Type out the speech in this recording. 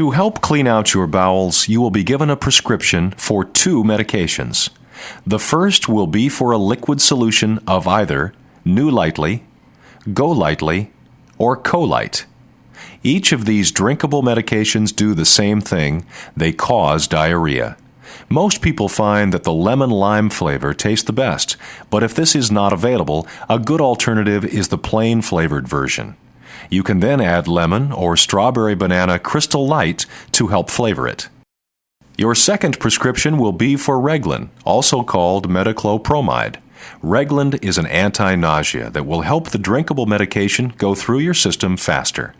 To help clean out your bowels, you will be given a prescription for two medications. The first will be for a liquid solution of either NuLytely, GoLytely, or Colyte. Each of these drinkable medications do the same thing. They cause diarrhea. Most people find that the lemon lime flavor tastes the best, but if this is not available, a good alternative is the plain flavored version. You can then add lemon or strawberry banana crystal light to help flavor it. Your second prescription will be for Reglan, also called metoclopramide. Reglan is an anti nausea that will help the drinkable medication go through your system faster.